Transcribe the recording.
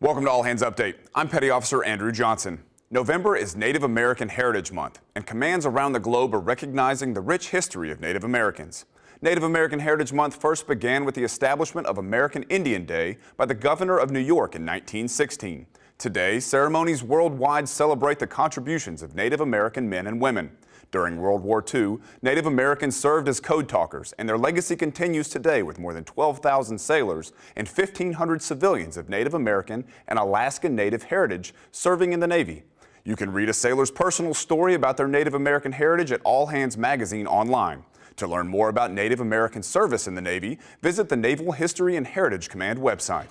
Welcome to All Hands Update. I'm Petty Officer Andrew Johnson. November is Native American Heritage Month, and commands around the globe are recognizing the rich history of Native Americans. Native American Heritage Month first began with the establishment of American Indian Day by the governor of New York in 1916. Today, ceremonies worldwide celebrate the contributions of Native American men and women. During World War II, Native Americans served as code talkers, and their legacy continues today with more than 12,000 sailors and 1,500 civilians of Native American and Alaska Native heritage serving in the Navy. You can read a sailor's personal story about their Native American heritage at All Hands Magazine online. To learn more about Native American service in the Navy, visit the Naval History and Heritage Command website.